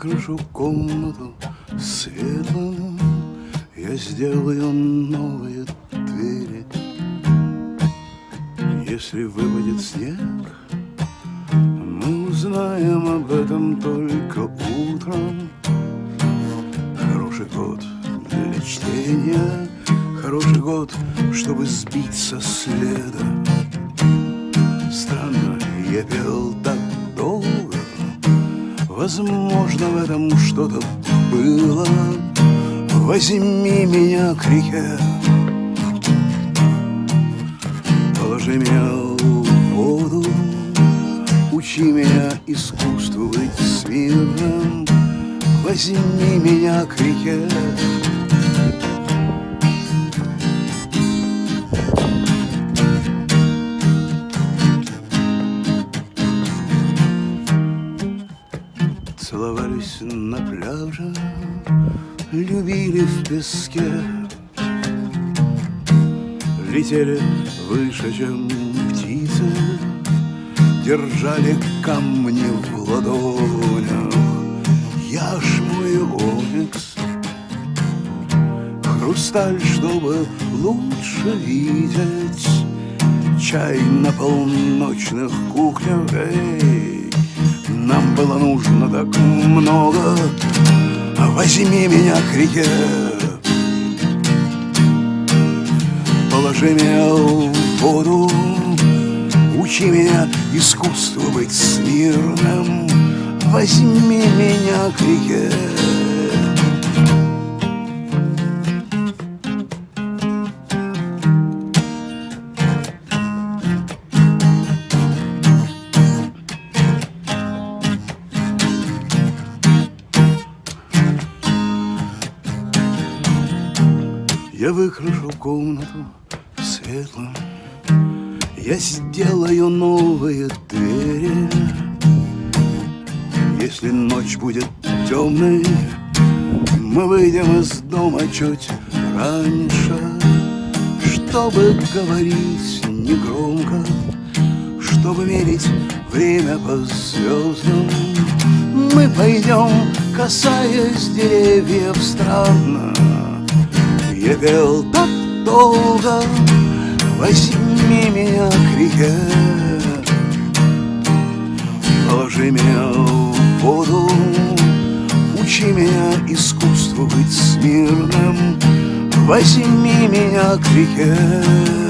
Выкрашу комнату светлым, Я сделаю новые двери. Если выпадет снег, мы узнаем об этом только утром. Хороший год для чтения, Хороший год, чтобы сбить со следа. Странно, я пел так долго, Возможно, в этом что-то было. Возьми меня к реке, положи меня учи меня искусству быть смирным. Возьми меня к реке. Целовались на пляже, любили в песке, Летели выше, чем Держали камни в ладонях. Я ж мой оникс, хрусталь, чтобы лучше видеть, Чай на полночных кухнях, эй, Нам было нужно так много, Возьми меня к реке, Положи меня в воду, Учи меня искусству быть смирным, Возьми меня к реке. Я выкрашу комнату светлым, Я сделаю новые двери. Если ночь будет темной, Мы выйдем из дома чуть раньше, Чтобы говорить негромко, Чтобы мерить время по звездам. Мы пойдем, касаясь деревьев странно, я пел так долго, возьми меня к реке, Положи меня в воду, учи меня искусству быть смирным, Возьми меня к реке.